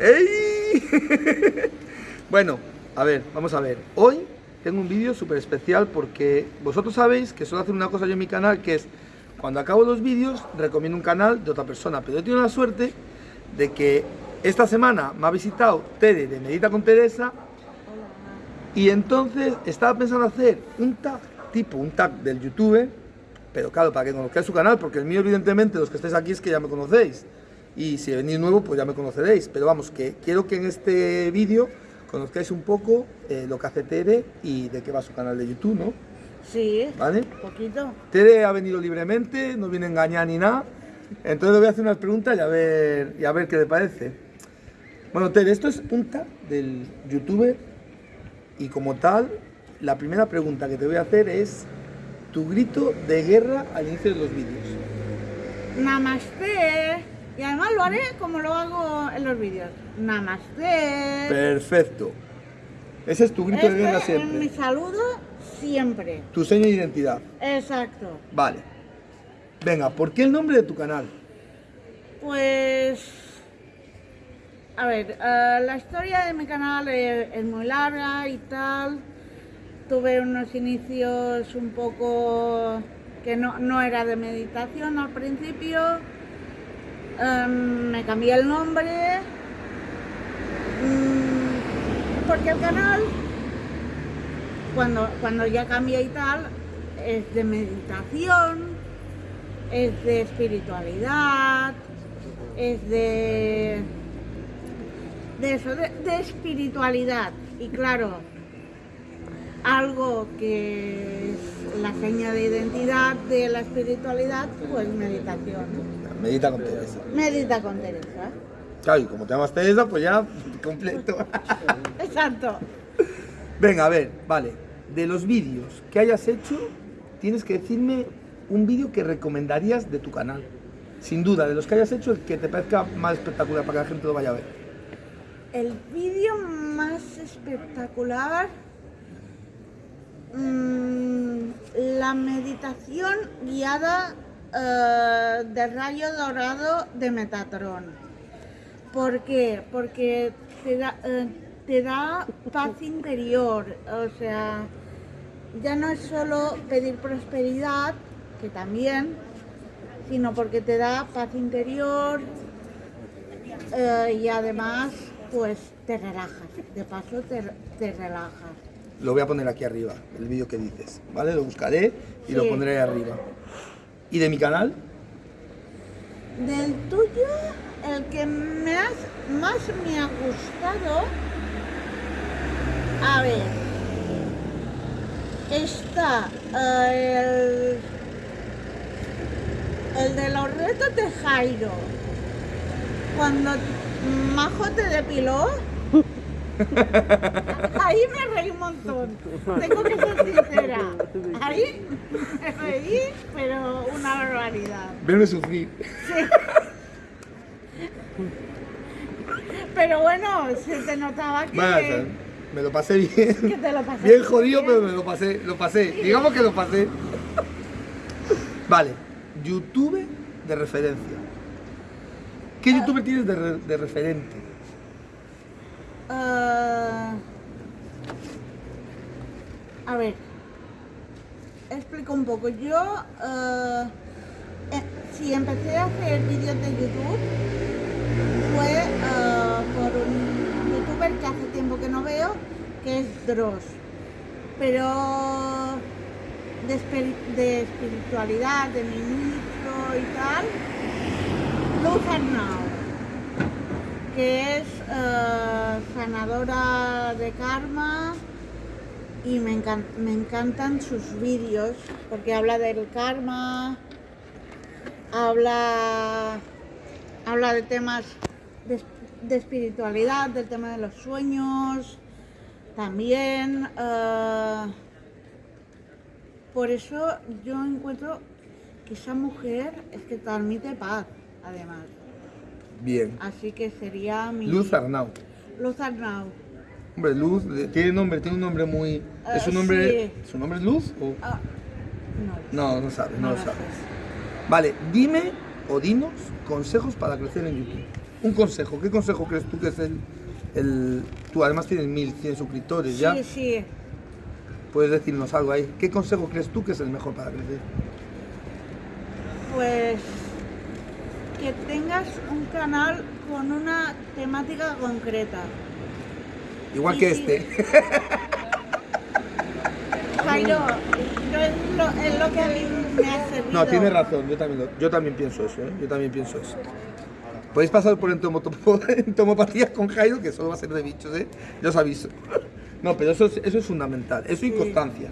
¡Ey! bueno, a ver, vamos a ver. Hoy tengo un vídeo súper especial porque vosotros sabéis que suelo hacer una cosa yo en mi canal que es cuando acabo los vídeos recomiendo un canal de otra persona, pero yo tengo la suerte de que esta semana me ha visitado Tere de Medita con Teresa y entonces estaba pensando hacer un tag, tipo un tag del YouTube, pero claro, para que conozcáis su canal, porque el mío evidentemente los que estáis aquí es que ya me conocéis y si venís nuevo pues ya me conoceréis, pero vamos, que quiero que en este vídeo conozcáis un poco eh, lo que hace Tere y de qué va su canal de YouTube, ¿no? Sí, ¿Vale? un poquito. Tere ha venido libremente, no viene a engañar ni nada, entonces le voy a hacer unas preguntas y a ver, y a ver qué le parece. Bueno, Tere, esto es punta del youtuber y como tal, la primera pregunta que te voy a hacer es tu grito de guerra al inicio de los vídeos. Namaste. Y además lo haré como lo hago en los vídeos. Namaste. Perfecto. Ese es tu grito de guerra Este es mi siempre. saludo siempre. Tu seña de identidad. Exacto. Vale. Venga, ¿por qué el nombre de tu canal? Pues... A ver, eh, la historia de mi canal es, es muy larga y tal. Tuve unos inicios un poco que no, no era de meditación al principio. Em, me cambié el nombre. mm, porque el canal, cuando, cuando ya cambié y tal, es de meditación, es de espiritualidad, es de. de eso, de espiritualidad. Y claro, algo que es la seña de identidad de la espiritualidad, pues meditación. Medita con Teresa. Medita con Teresa. Claro, y como te llamas Teresa, pues ya completo. Exacto. Venga, a ver, vale. De los vídeos que hayas hecho, tienes que decirme un vídeo que recomendarías de tu canal. Sin duda, de los que hayas hecho, el que te parezca más espectacular para que la gente lo vaya a ver. El vídeo más espectacular. Mm, la meditación guiada eh, de rayo dorado de Metatron. ¿Por qué? Porque te da, eh, te da paz interior. O sea, ya no es solo pedir prosperidad, que también, sino porque te da paz interior eh, y además, pues te relajas. De paso, te relajas. Lo voy a poner aquí arriba, el vídeo que dices, ¿vale? Lo buscaré y lo pondré ahí arriba. ¿Y de mi canal? Del tuyo, el que me has- más me ha gustado, a ver, está eh, el, el de los retos de Jairo. Cuando Majo te depiló, ahí me reí un montón. Tengo que ser sincera. Ahí me reí, pero una barbaridad. Verme sufrir. Pero bueno, se te notaba que, sea, me lo pasé bien. que te lo pasaste Bien jodido, bien. pero me lo pasé, lo pasé. Digamos que lo pasé. Vale, YouTube de referencia. ¿Qué youtuber tienes de, re- de referente? Ah, a ver, explico un poco. Yo, ah, eh, si empecé a hacer vídeos de YouTube, fue ah, por un youtuber que hace tiempo que no veo, que es Dross. Pero de, de espiritualidad, de ministro y tal, Arnau que es eh, sanadora de karma y me, encan- me encantan sus vídeos porque habla del karma, habla, habla de temas de espiritualidad, del tema de los sueños, también. eh, por eso yo encuentro que esa mujer es que transmite paz, además. Bien. Así que sería mi... Luz Arnau. Luz Arnau. Hombre, Luz, eh, tiene nombre, tiene un nombre muy. ¿Es Eh, un nombre. sí. ¿Su nombre es Luz? o- Ah, no. No, no sabes, no, No lo sabes. Vale, dime o dinos consejos para crecer en YouTube. Un consejo, ¿qué consejo crees tú que es el, el tú además tienes mil, cien suscriptores ya? Sí, sí. Puedes decirnos algo ahí. ¿Qué consejo crees tú que es el mejor para crecer? Pues que tengas un canal con una temática concreta. Igual Y que este. Jairo, yo es lo, es lo que a mí me ha servido. No, tienes razón, yo también, lo- yo también pienso eso, ¿eh? yo también pienso eso. Podéis pasar por entomopatías con Jairo, que solo va a ser de bichos, ¿eh? Yo os aviso. No, pero eso es, eso es fundamental, eso y Sí. constancia.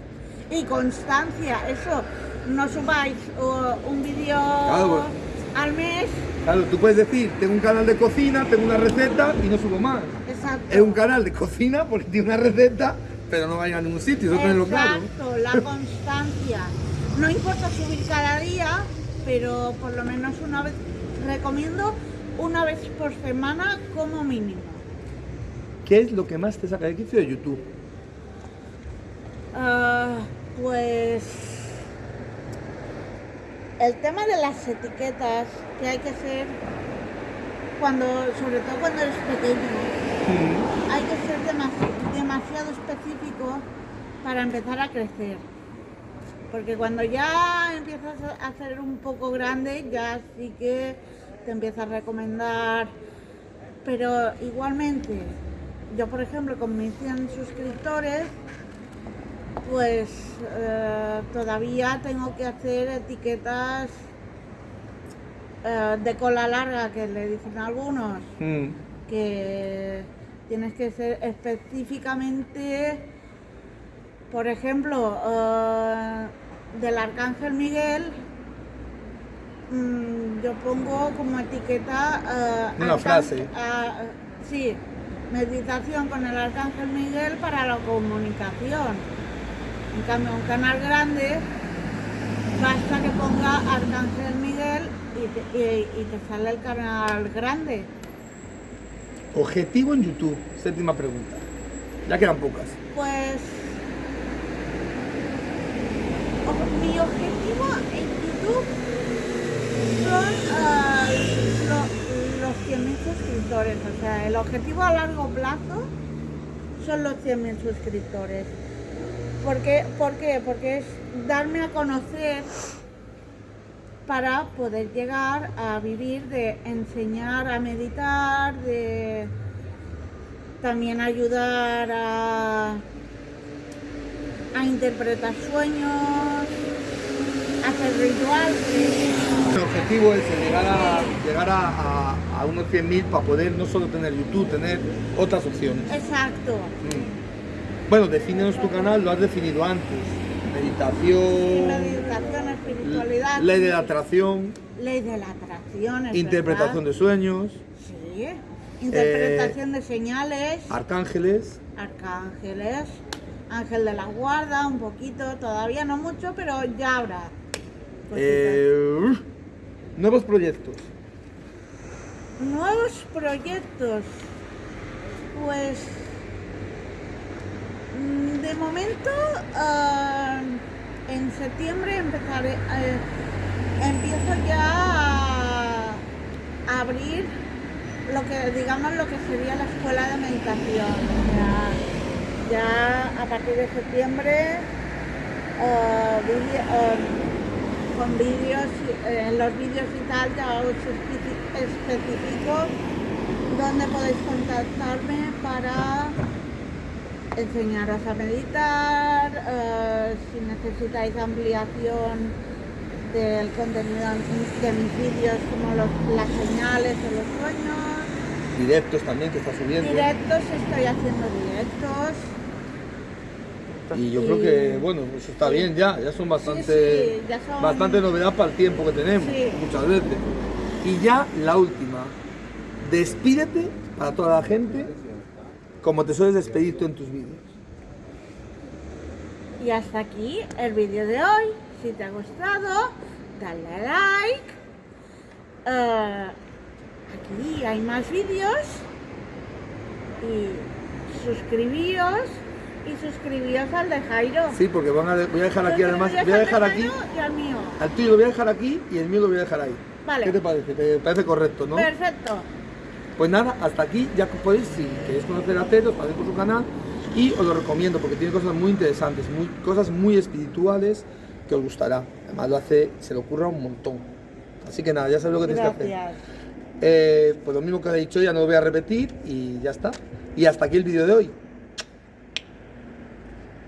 Y constancia, eso. No subáis uh, un vídeo Claro, al mes. Claro, tú puedes decir, tengo un canal de cocina, tengo una receta y no subo más. Exacto. Es un canal de cocina porque tiene una receta, pero no va a ningún sitio, eso tenerlo claro. Exacto, la constancia. No importa subir cada día, pero por lo menos una vez, recomiendo una vez por semana como mínimo. ¿Qué es lo que más te saca de quicio de YouTube? Ah, pues el tema de las etiquetas que hay que ser cuando, sobre todo cuando eres pequeño, hay que ser demasi- demasiado específico para empezar a crecer. Porque cuando ya empiezas a ser un poco grande, ya sí que te empieza a recomendar. Pero igualmente, yo por ejemplo con mis 100 suscriptores, pues eh, todavía tengo que hacer etiquetas eh, de cola larga, que le dicen algunos Mm. que tienes que ser específicamente, por ejemplo, eh, del Arcángel Miguel, mm, yo pongo como etiqueta... Una frase. sí, meditación con el Arcángel Miguel para la comunicación. En cambio, un canal grande, basta que ponga Arcángel Miguel y te, y- y te sale el canal grande. Objetivo en YouTube, séptima pregunta. Ya quedan pocas. Pues mi objetivo en YouTube son ah, lo- los 100.000 suscriptores. O sea, el objetivo a largo plazo son los 100.000 suscriptores. ¿Por qué? ¿Por qué? Porque es darme a conocer para poder llegar a vivir de enseñar a meditar, de también ayudar a, a interpretar sueños, hacer rituales. El objetivo es llegar a, llegar a, a- a unos 100.000 para poder no solo tener YouTube, tener otras opciones. Exacto. Mm. Bueno, defínenos tu canal, lo has definido antes. Sí, Meditación, meditación, espiritualidad. ley de la atracción, ley de la atracción. es interpretación de sueños, Sí. Interpretación de señales, arcángeles. arcángeles, ángel de la guarda, un poquito, todavía no mucho, pero ya habrá. eh, nuevos proyectos. Nuevos proyectos. Pues de momento ah, en septiembre empezaré eh, empiezo ya a, abrir lo que digamos lo que sería la escuela de meditación. Sea, ya a partir de septiembre ah, ah, con vídeos, eh, en los vídeos y tal ya os especi- especifico dónde podéis contactarme para enseñaros a meditar, eh, si necesitáis ampliación del contenido de mis vídeos como los- las señales o los sueños. Directos también que está subiendo. Directos, estoy haciendo directos. Y yo creo que, bueno, eso está sí. bien ya, ya son bastante, sí, ya son- bastante novedad para el tiempo que tenemos, Sí. muchas veces. Y ya la última, despídete para toda la gente como te sueles despedir tú en tus vídeos. Y hasta aquí el vídeo de hoy. Si te ha gustado, dale a like. Eh, aquí hay más vídeos. Y suscribíos. Y suscribíos al de Jairo. Sí, porque van a, voy a dejar aquí además, voy a dejar aquí, Y al mío. al tuyo lo voy a dejar aquí y el mío lo voy a dejar ahí. Vale. ¿Qué te parece? ¿Te parece correcto, no? Perfecto. Pues nada, hasta aquí ya podéis, si queréis conocer a Ted, os paséis por su canal y os lo recomiendo porque tiene cosas muy interesantes, muy, cosas muy espirituales que os gustará. Además lo hace, se le ocurra un montón. Así que nada, ya sabéis lo que tenéis que hacer. Gracias. Eh, pues lo mismo que he dicho ya no lo voy a repetir y ya está. Y hasta aquí el vídeo de hoy.